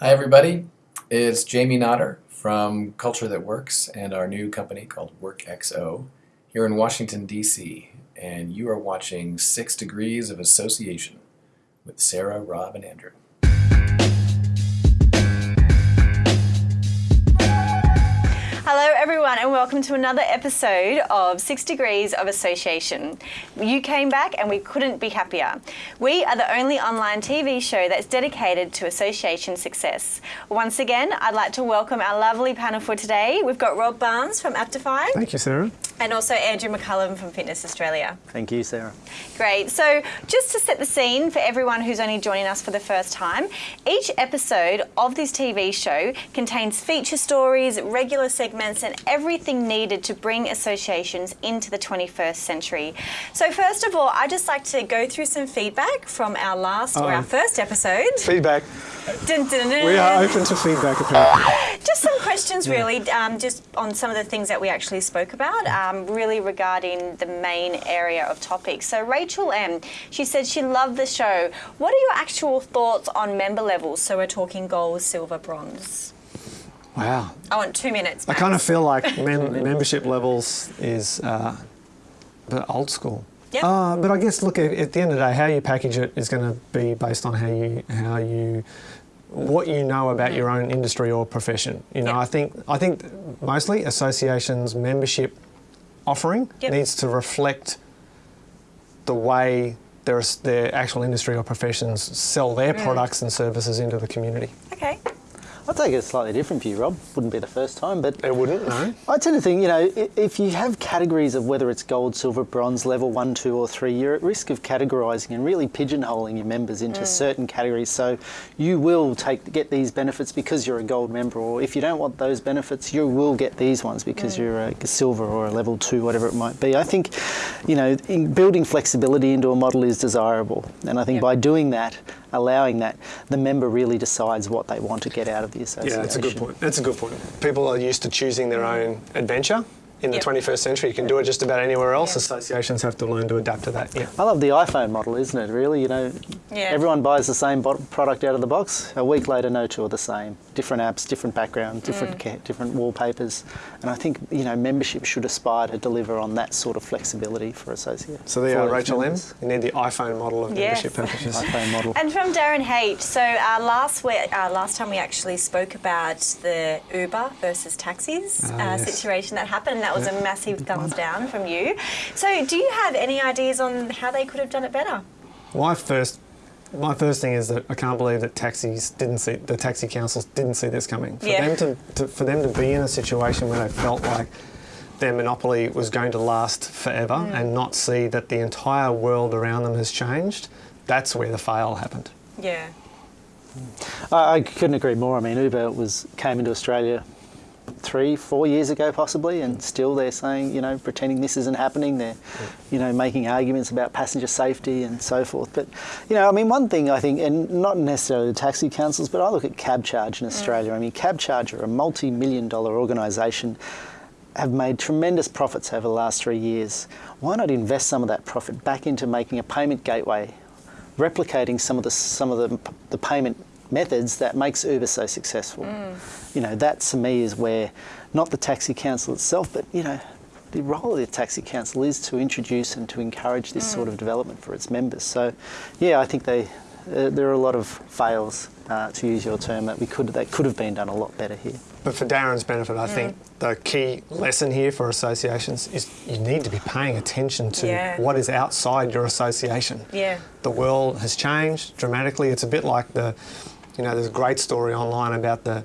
Hi, everybody. It's Jamie Notter from Culture That Works and our new company called WorkXO here in Washington, D.C. And you are watching Six Degrees of Association with Sarah, Rob, and Andrew. Hello, everyone, and welcome to another episode of Six Degrees of Association. You came back, and we couldn't be happier. We are the only online TV show that's dedicated to association success. Once again, I'd like to welcome our lovely panel for today. We've got Rob Barnes from Aptify. Thank you, Sarah. And also Andrew McCullum from Fitness Australia. Thank you, Sarah. Great. So, just to set the scene for everyone who's only joining us for the first time, each episode of this TV show contains feature stories, regular segments, and everything needed to bring associations into the 21st century. So, first of all, I'd just like to go through some feedback from our last or our first episode. Feedback. Dun, dun, dun. We are open to feedback, apparently. Just some questions, really, um, just on some of the things that we actually spoke about, um, really regarding the main area of topics. So, Rachel M, she said she loved the show. What are your actual thoughts on member levels? So, we're talking gold, silver, bronze. Wow. I want two minutes. I kind of feel like mem- membership levels is uh, but old school. Yep. Uh, but I guess, look, at, at the end of the day, how you package it is going to be based on how you, how you, what you know about your own industry or profession. You know, Yep. I think, I think mostly associations' membership offering Yep. needs to reflect the way their, their actual industry or professions sell their Mm. products and services into the community. Okay. I'll take a slightly different view, Rob. Wouldn't be the first time, but It wouldn't, no. I tend to think, you know, if you have categories of whether it's gold, silver, bronze, level one, two, or three, you're at risk of categorising and really pigeonholing your members into mm. certain categories. So you will take get these benefits because you're a gold member, or if you don't want those benefits, you will get these ones because mm. you're a silver or a level two, whatever it might be. I think, you know, in building flexibility into a model is desirable, and I think Yep. by doing that, allowing that, the member really decides what they want to get out of the association. Yeah, that's a good point. That's a good point. People are used to choosing their own adventure. In the Yep. 21st century, you can do it just about anywhere else. Yeah. Associations have to learn to adapt to that. Yeah. I love the iPhone model, isn't it? Really, you know, Yeah. everyone buys the same bo- product out of the box. A week later, no two are the same. Different apps, different background, different Mm. different wallpapers, and I think you know membership should aspire to deliver on that sort of flexibility for associates. So there you for are, Rachel M. members. You need the iPhone model of Yes. membership packages. iPhone model. And from Darren H. So uh, last week, uh, last time we actually spoke about the Uber versus taxis Ah, uh, yes. situation that happened, and that was Yeah. a massive thumbs down from you. So, do you have any ideas on how they could have done it better? My first, my first thing is that I can't believe that taxis didn't see the taxi councils didn't see this coming. For Yeah. them to, to for them to be in a situation where they felt like their monopoly was going to last forever Mm. and not see that the entire world around them has changed. That's where the fail happened. Yeah. I, I couldn't agree more. I mean, Uber was came into Australia three, four years ago, possibly, and still they're saying, you know, pretending this isn't happening. They're, you know, making arguments about passenger safety and so forth. But, you know, I mean, one thing I think, and not necessarily the taxi councils, but I look at Cabcharge in mm. Australia. I mean, Cabcharge are a multi-million dollar organisation. Have made tremendous profits over the last three years. Why not invest some of that profit back into making a payment gateway replicating some of the some of the, the payment methods that makes Uber so successful. You know, that to me is where not the taxi council itself, but you know, the role of the taxi council is to introduce and to encourage this sort of development for its members. So, yeah, I think they uh, there are a lot of fails, uh, to use your term, that we could that could have been done a lot better here. But for Darren's benefit, I think the key lesson here for associations is you need to be paying attention to Yeah. what is outside your association. Yeah. The world has changed dramatically. It's a bit like the, you know, there's a great story online about the,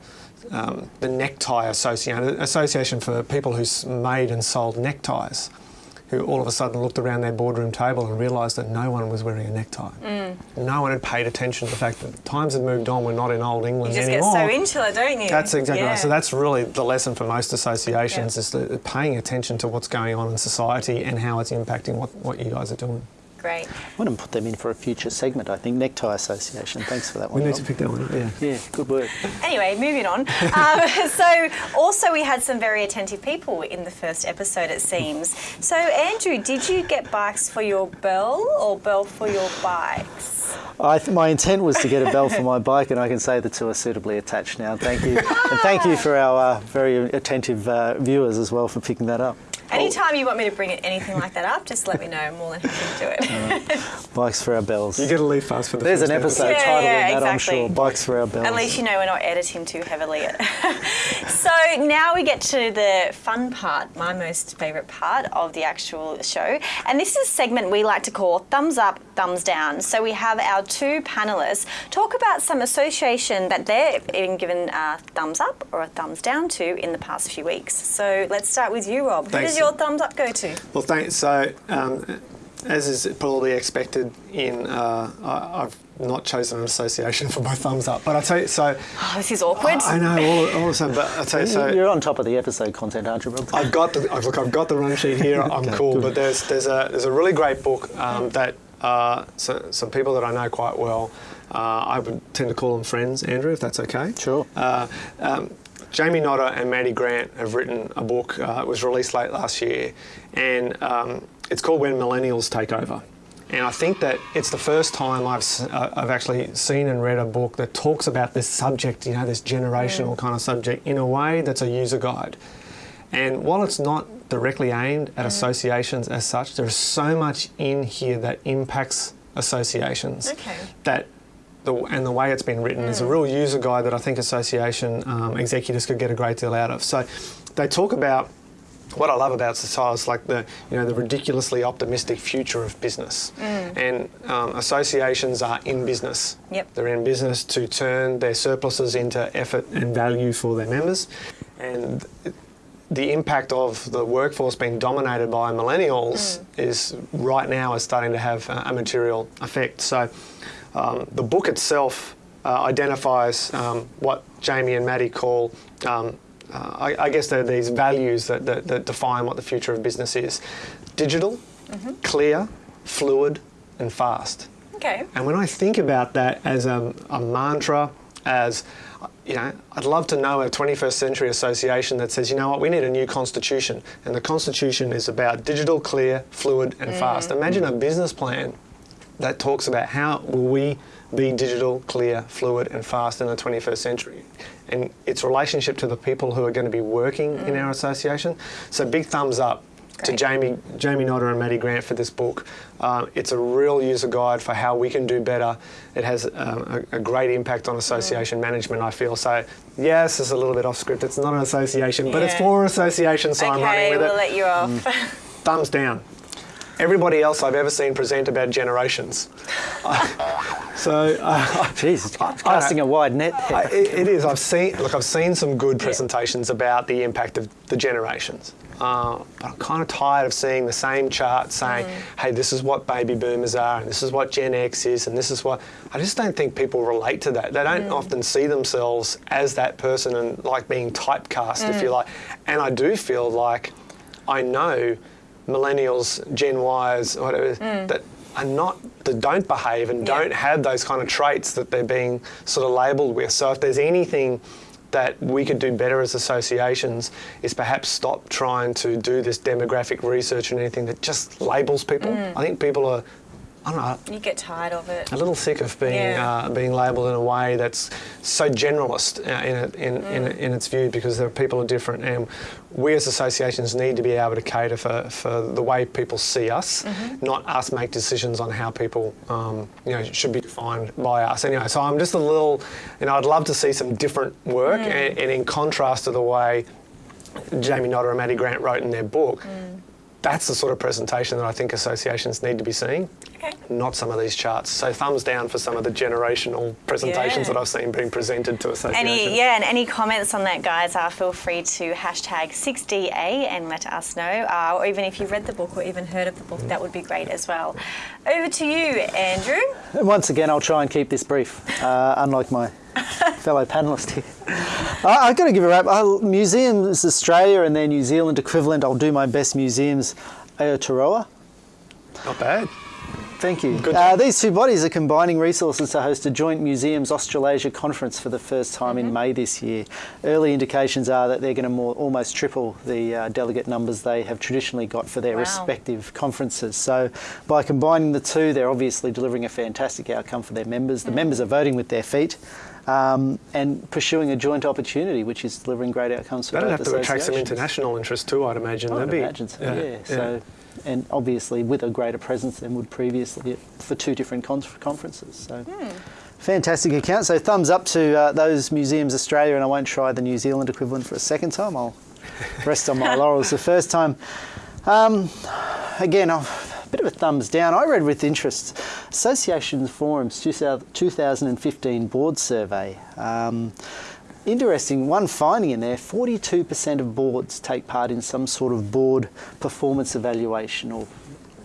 um, the necktie association, association for people who made and sold neckties, who all of a sudden looked around their boardroom table and realised that no one was wearing a necktie. Mm. No one had paid attention to the fact that times had moved on. We're not in old You England just anymore. get so into it, don't you? That's exactly yeah. right. So that's really the lesson for most associations Yeah. is paying attention to what's going on in society and how it's impacting what, what you guys are doing. Great. I want to put them in for a future segment, I think. Necktie Association. Thanks for that one. We one. need to pick that one up. Yeah. Yeah, good work. Anyway, moving on. Um, so, also, we had some very attentive people in the first episode, it seems. So, Andrew, did you get bikes for your bell or bell for your bikes? I th- my intent was to get a bell for my bike, and I can say the two are suitably attached now. Thank you. and thank you for our uh, very attentive uh, viewers as well for picking that up. Oh. Anytime you want me to bring anything like that up, just let me know. I'm more than happy to do it. Bikes for our bells. You get a leave fast for the There's first an episode Yeah, titled yeah, in that, I'm sure. Bikes for our bells. At least you know we're not editing too heavily. so now we get to the fun part, my most favourite part of the actual show. And this is a segment we like to call Thumbs Up, Thumbs Down. So we have our two panellists talk about some association that they've been given a thumbs up or a thumbs down to in the past few weeks. So let's start with you, Rob. Thanks. Does your thumbs up go to? Well, thanks. So, um, as is probably expected, in uh, I, I've not chosen an association for my thumbs up, but I tell you, so Oh, this is awkward. I know all, all of a sudden, but I tell you, so You're on top of the episode content, aren't you, Rob? I've got the I've, look. I've got the run sheet here. I'm Okay, cool. good. But there's there's a there's a really great book um, that uh, so, some people that I know quite well. Uh, I would tend to call them friends, Andrew, if that's okay. Sure. Uh, um, Jamie Notter and Maddie Grant have written a book. Uh, it was released late last year, and um, it's called When Millennials Take Over. And I think that it's the first time I've, uh, I've actually seen and read a book that talks about this subject, you know, this generational kind of subject, in a way that's a user guide. And while it's not directly aimed at associations as such, there's so much in here that impacts associations Okay. that the, and the way it's been written is a real user guide that I think association um, executives could get a great deal out of. So they talk about what I love about society is like the you know the ridiculously optimistic future of business, and um, associations are in business. Yep. They're in business to turn their surpluses into effort and value for their members, and the impact of the workforce being dominated by millennials is right now is starting to have a, a material effect. So, um, the book itself uh, identifies um, what Jamie and Maddie call, um, uh, I, I guess, they're these values that, that, that define what the future of business is: digital, clear, fluid, and fast. Okay. And when I think about that as a, a mantra, as you know, I'd love to know a 21st century association that says, you know what, we need a new constitution, and the constitution is about digital, clear, fluid, and fast. Imagine a business plan that talks about how will we be digital, clear, fluid, and fast in the 21st century, and its relationship to the people who are going to be working in our association. So, big thumbs up to Great. Jamie, Jamie Notter and Maddie Grant for this book. Uh, it's a real user guide for how we can do better. It has um, a, a great impact on association management, I feel. So, yes, it's a little bit off script. It's not an association, but it's Yeah. for association, so I'm running Okay, with we'll it. let you off. Thumbs down. Everybody else I've ever seen present about generations. so, uh, Jeez, it's casting a wide net. I, it, it is. I've seen. Look, I've seen some good presentations about the impact of the generations. Uh, but I'm kind of tired of seeing the same chart saying, "Hey, this is what baby boomers are, and this is what Gen X is, and this is what." I just don't think people relate to that. They don't often see themselves as that person and like being typecast, if you like. And I do feel like I know millennials, Gen Ys, whatever hmm. that are not that don't behave and Yeah. don't have those kind of traits that they're being sort of labelled with. So if there's anything that we could do better as associations is perhaps stop trying to do this demographic research and anything that just labels people. Hmm. I think people are, I don't know, You get tired of it. a little sick of being Yeah. uh, being labelled in a way that's so generalist uh, in, it, in, in, Mm. in its view because there are people are different and we as associations need to be able to cater for, for the way people see us, Mm-hmm. not us make decisions on how people um, you know should be defined by us. Anyway, so I'm just a little, you know, I'd love to see some different work Mm. and, and in contrast to the way Jamie Notter and Maddie Grant wrote in their book. Mm. That's the sort of presentation that I think associations need to be seeing Okay. not some of these charts. So thumbs down for some of the generational presentations Yeah. that I've seen being presented to associations. Any yeah, and any comments on that, guys? Uh, feel free to hashtag 6DA and let us know. Uh, or even if you've read the book or even heard of the book, that would be great as well. Over to you, Andrew. And once again, I'll try and keep this brief, uh, unlike my fellow panellist here. I, I've got to give a wrap. Uh, Museums Australia and their New Zealand equivalent, I'll do my best museums, Aotearoa. Not bad. Thank you. Uh, these two bodies are combining resources to host a joint Museums Australasia conference for the first time in May this year. Early indications are that they're going to more, almost triple the uh, delegate numbers they have traditionally got for their Wow. respective conferences. So, by combining the two, they're obviously delivering a fantastic outcome for their members. The members are voting with their feet. Um, and pursuing a joint opportunity, which is delivering great outcomes for That'd both have to attract some international interest too, I'd imagine. I would That'd be- imagine so, yeah. So, and obviously with a greater presence than would previously for two different con- conferences. So, fantastic account. So, thumbs up to uh, those museums Australia, and I won't try the New Zealand equivalent for a second time. I'll rest on my laurels the first time. Um, again, a bit of a thumbs down. I read with interest Associations Forum's 2015 board survey. Um, interesting one finding in there 42% of boards take part in some sort of board performance evaluation or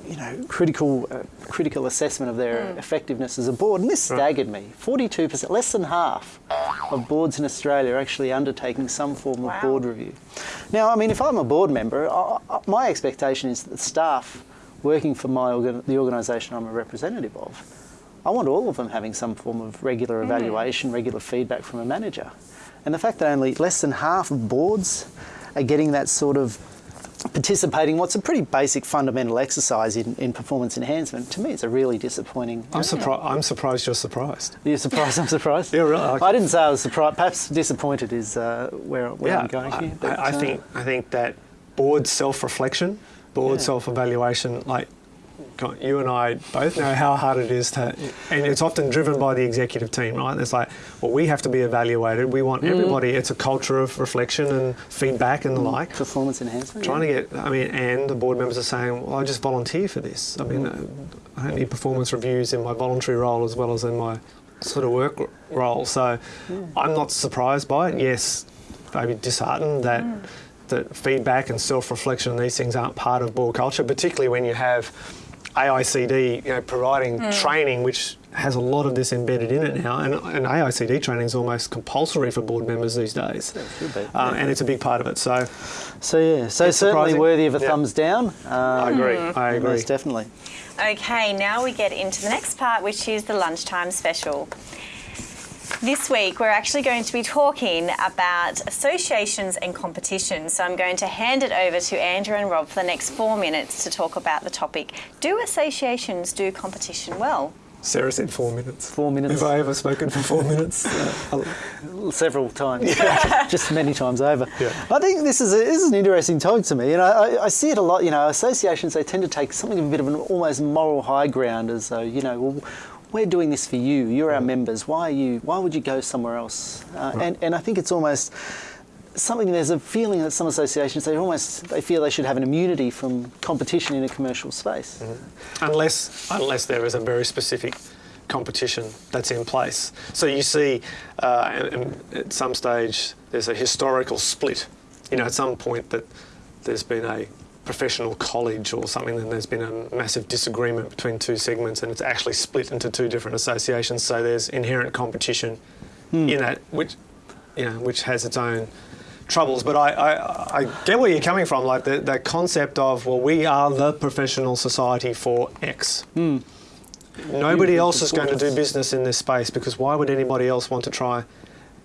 you know critical uh, critical assessment of their effectiveness as a board and this staggered me. 42% less than half of boards in Australia are actually undertaking some form of board review. Now I mean if I'm a board member I, I, my expectation is that the staff working for my organ, the organisation I'm a representative of I want all of them having some form of regular evaluation, regular feedback from a manager. And the fact that only less than half of boards are getting that sort of participating, what's a pretty basic fundamental exercise in, in performance enhancement, to me it's a really disappointing. I'm, surpri- I'm surprised you're surprised. You're surprised? I'm surprised. Yeah, really, I- I didn't say I was surprised. Perhaps disappointed is uh, where, where I'm going I, here. but, I, I uh, think I think that board self-reflection, board Yeah. self-evaluation, like God, you and I both know how hard it is to, and it's often driven by the executive team, right? It's like, well, we have to be evaluated. We want mm. everybody. It's a culture of reflection and feedback and the mm. like. performance enhancement. Trying yeah. to get, I mean, and the board members are saying, well, I just volunteer for this. I mean, uh, I don't need performance reviews in my voluntary role as well as in my sort of work role. So I'm not surprised by it. Yes, maybe disheartened that that feedback and self-reflection and these things aren't part of board culture, particularly when you have AICD, you know, providing training which has a lot of this embedded in it now, and, and AICD training is almost compulsory for board members these days, should be, uh, and it's a big part of it. So So yeah, so certainly surprising. worthy of a Yeah. thumbs down. Um, I agree. I agree. Most definitely. Okay, now we get into the next part, which is the lunchtime special. This week, we're actually going to be talking about associations and competitions. So I'm going to hand it over to Andrew and Rob for the next four minutes to talk about the topic Do associations do competition well? Sarah said four minutes. Four minutes. Have I ever spoken for four minutes? Uh, several times, just many times over. Yeah. I think this is a, this is an interesting topic to me, and I, I, I see it a lot. You know, associations they tend to take something of a bit of an almost moral high ground, as though you know, well, we're doing this for you. You're our members. Why are you? Why would you go somewhere else? Uh, And and I think it's almost something. There's a feeling that some associations they almost they feel they should have an immunity from competition in a commercial space. unless unless there is a very specific competition that's in place. So you see, uh, and- and at some stage, there's a historical split. You know, at some point that there's been a professional college or something, and there's been a massive disagreement between two segments, and it's actually split into two different associations. So there's inherent competition hmm. in that, which you know, which has its own troubles. But I, I, I get where you're coming from, like the, the concept of, well, we are the professional society for X. Hmm. Nobody hmm. else is going to do business in this space because why would anybody else want to try?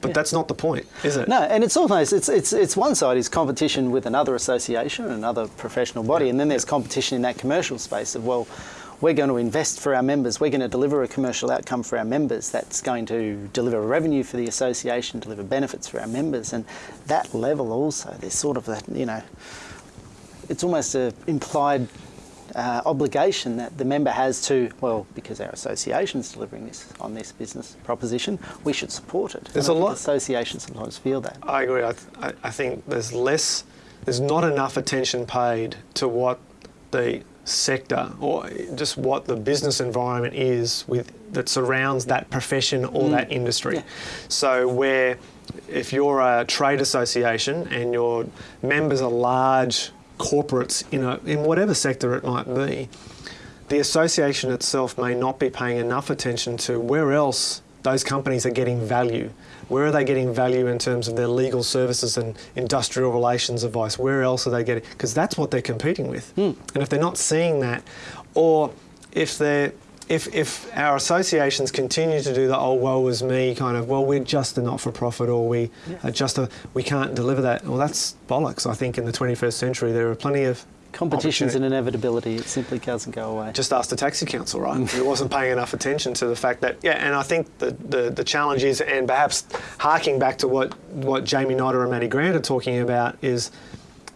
But Yeah. that's not the point, is it? No, and it's almost it's it's it's one side is competition with another association, another professional body, and then there's competition in that commercial space of well, we're going to invest for our members, we're going to deliver a commercial outcome for our members that's going to deliver revenue for the association, deliver benefits for our members, and that level also there's sort of that you know, it's almost a implied. Uh, obligation that the member has to, well, because our association is delivering this on this business proposition, we should support it. There's And a lot- Associations sometimes feel that. I agree. I, th- I, think there's less, there's not enough attention paid to what the sector or just what the business environment is with that surrounds that profession or that industry. Yeah. So where if you're a trade association and your members are large corporates in a, in whatever sector it might be, the association itself may not be paying enough attention to where else those companies are getting value. Where are they getting value in terms of their legal services and industrial relations advice? Where else are they getting? Because that's what they're competing with. Hmm. And if they're not seeing that, or if they're if, if our associations continue to do the oh woe is me kind of well we're just a not for profit or we are just a we can't deliver that well that's bollocks I think in the 21st century there are plenty of Competition's an inevitability. It simply doesn't go away. just ask the taxi council, right? it wasn't paying enough attention to the fact that, yeah, and I think the, the, the challenge is, and perhaps harking back to what, what Jamie Notter and Maddie Grant are talking about, is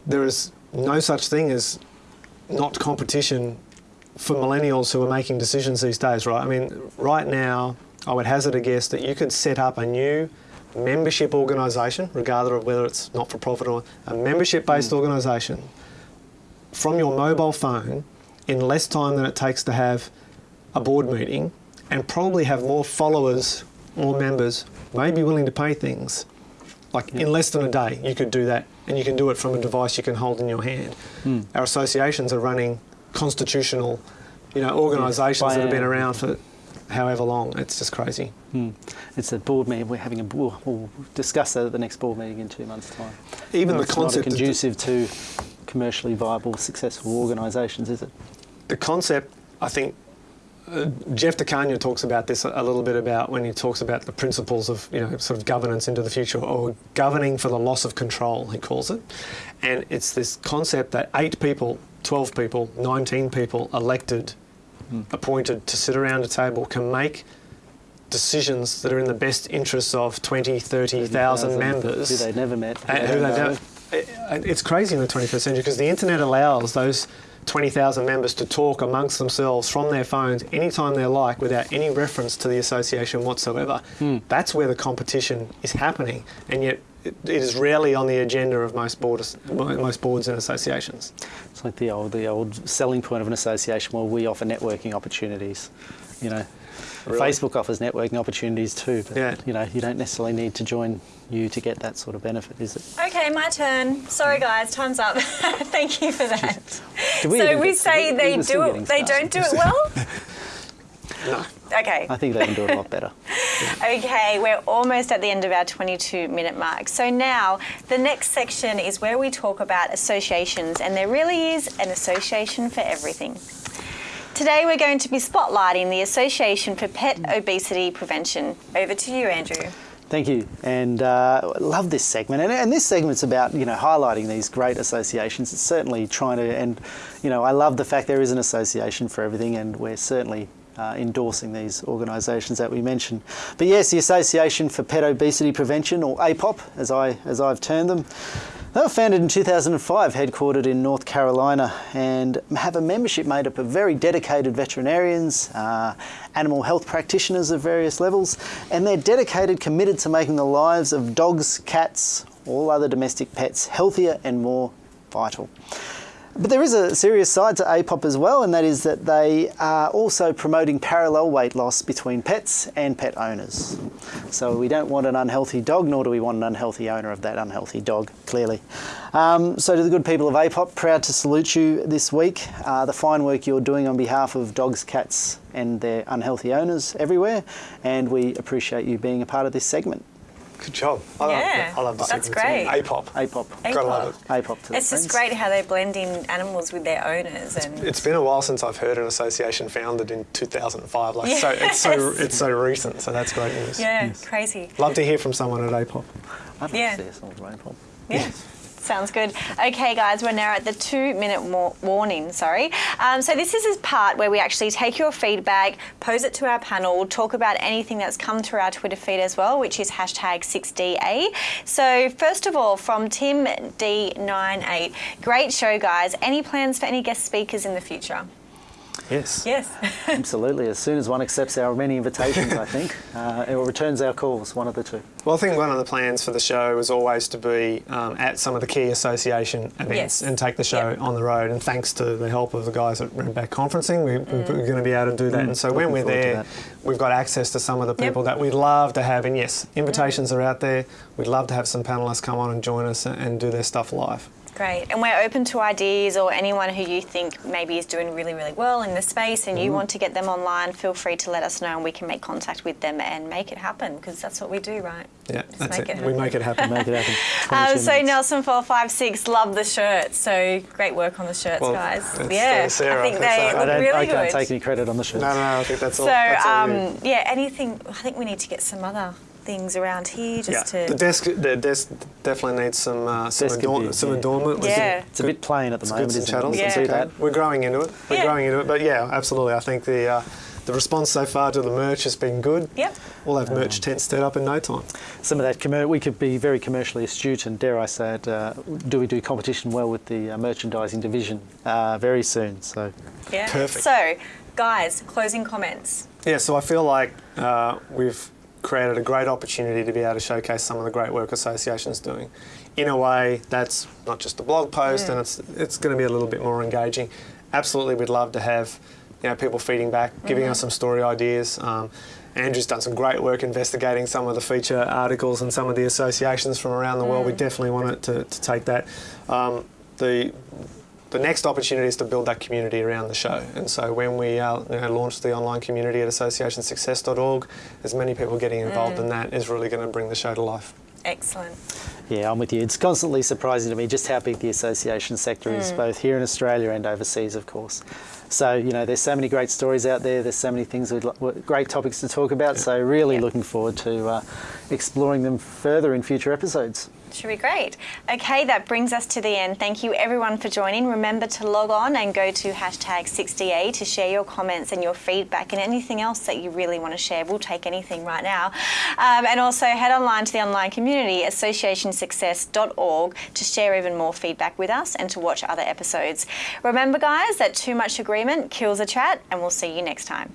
there is no such thing as not competition for millennials who are making decisions these days, right? I mean, right now, I would hazard a guess that you could set up a new membership organisation, regardless of whether it's not for profit or a membership based hmm. organisation, from your mobile phone in less time than it takes to have a board meeting and probably have more followers, more members, may be willing to pay things. Like in less than a day, you could do that, and you can do it from a device you can hold in your hand. Hmm. Our associations are running constitutional, you know, organisations that have been around for however long. It's just crazy. Hmm. It's a board meeting. We're having a. We'll, we'll discuss that at the next board meeting in two months' time. Even the it's concept not conducive to commercially viable, successful organisations, is it? the concept, I think, uh, Jeff De Cagna talks about this a, a little bit about when he talks about the principles of you know sort of governance into the future or governing for the loss of control, he calls it, and it's this concept that eight people, twelve people, nineteen people elected, appointed to sit around a table can make decisions that are in the best interests of 20, 30,000 members Who they never met. who uh, they who they know. It's crazy in the 21st century because the internet allows those 20,000 members to talk amongst themselves from their phones anytime they like without any reference to the association whatsoever. That's where the competition is happening, and yet it, it is rarely on the agenda of most boards, most boards and associations. It's like the old, the old selling point of an association. Well, we offer networking opportunities. You know, Really? Facebook offers networking opportunities too. But Yeah. you know, you don't necessarily need to join you to get that sort of benefit, is it? Okay, my turn. Sorry, guys, time's up. Thank you for that. Did we so we get- say we- they we do it, they don't do it well. No. Okay. I think they can do it a lot better. Okay, we're almost at the end of our 22 minute mark. So now the next section is where we talk about associations, and there really is an association for everything. Today we're going to be spotlighting the Association for Pet Obesity Prevention. Over to you, Andrew. Thank you, and uh, love this segment. And, and this segment's about you know highlighting these great associations. It's certainly trying to, and you know, I love the fact there is an association for everything, and we're certainly uh, endorsing these organisations that we mentioned. But yes, the Association for Pet Obesity Prevention, or APOP, as I as I've termed them. They were founded in 2005, headquartered in North Carolina, and have a membership made up of very dedicated veterinarians, uh, animal health practitioners of various levels, and they're dedicated, committed to making the lives of dogs, cats, all other domestic pets healthier and more vital. But there is a serious side to APOP as well, and that is that they are also promoting parallel weight loss between pets and pet owners. So we don't want an unhealthy dog, nor do we want an unhealthy owner of that unhealthy dog, clearly. Um, so to the good people of APOP, proud to salute you this week. Uh, the fine work you're doing on behalf of dogs, cats, and their unhealthy owners everywhere, and we appreciate you being a part of this segment. Good job. I Yeah, love, I love this that's segment. great. APOP. APOP. Gotta love it. APOP to It's just friends. great how they're blending animals with their owners and It's been a while since I've heard an association founded in 2005. Like so, it's so it's so recent. So that's great news. yeah, crazy. Love to hear from someone at APOP. I'd like Yeah. to see us all at APOP. Yeah. Sounds good. Okay, guys, we're now at the two minute warning. Sorry. Um, so, this is a part where we actually take your feedback, pose it to our panel, talk about anything that's come through our Twitter feed as well, which is hashtag 6DA. So, first of all, from Tim D98, great show, guys. Any plans for any guest speakers in the future? Yes. Yes. Absolutely. As soon as one accepts our many invitations, I think, uh, or returns our calls, one of the two. Well, I think one of the plans for the show was always to be um, at some of the key association events Yes. and take the show Yep. on the road. And thanks to the help of the guys at Redback Conferencing, we, we're going to be able to do that. And so when we're there, we've got access to some of the Yep. people that we'd love to have. And yes, invitations are out there. We'd love to have some panelists come on and join us and, and do their stuff live. Great. And we're open to ideas or anyone who you think maybe is doing really, really well in the space and Mm-hmm. you want to get them online, feel free to let us know and we can make contact with them and make it happen because that's what we do, right? Yeah, Just that's make it. it we make it happen. Make it happen. Um, so minutes. Nelson four five six, love the shirts. So great work on the shirts, Well, guys. yeah, uh, Sarah, I think they uh, look I, don't, really I can't good. take any credit on the shirts. No, no, I think that's all. so that's all um, yeah, anything. I think we need to get some other things around here just yeah, to. the desk, the desk definitely needs some uh, some, Desk adorn- be- some yeah. adornment. We Yeah. It's a bit plain at the It's moment, goods and isn't it? chattels. We Yeah. can It's do okay. that. We're growing into it. We're Yeah. growing into it. But yeah, absolutely. I think the uh, the response so far to the merch has been good. Yep. We'll have merch tents set up in no time. Some of that, we could be very commercially astute and dare I say it, uh, do we do competition well with the uh, merchandising division uh, very soon? So Yeah. Perfect. So, guys, closing comments. Yeah, so I feel like uh, we've created a great opportunity to be able to showcase some of the great work associations doing in a way that's not just a blog post and it's it's going to be a little bit more engaging. Absolutely, we'd love to have you know people feeding back, giving us some story ideas. Um, Andrew's done some great work investigating some of the feature articles and some of the associations from around the world. We definitely want it to, to take that. Um, the the next opportunity is to build that community around the show. And so when we uh, you know, launch the online community at associationsuccess.org, as many people getting involved in that is really going to bring the show to life. Excellent. yeah, I'm with you. It's constantly surprising to me just how big the association sector is, both here in Australia and overseas, of course. So, you know, there's so many great stories out there. There's so many things, we'd, lo- great topics to talk about. So, really Yeah. looking forward to uh, exploring them further in future episodes. Should be great. Okay, that brings us to the end. Thank you everyone for joining. Remember to log on and go to hashtag 6DA to share your comments and your feedback and anything else that you really want to share. We'll take anything right now. Um, and also head online to the online community, associationsuccess.org, to share even more feedback with us and to watch other episodes. Remember, guys, that too much agreement kills a chat, and we'll see you next time.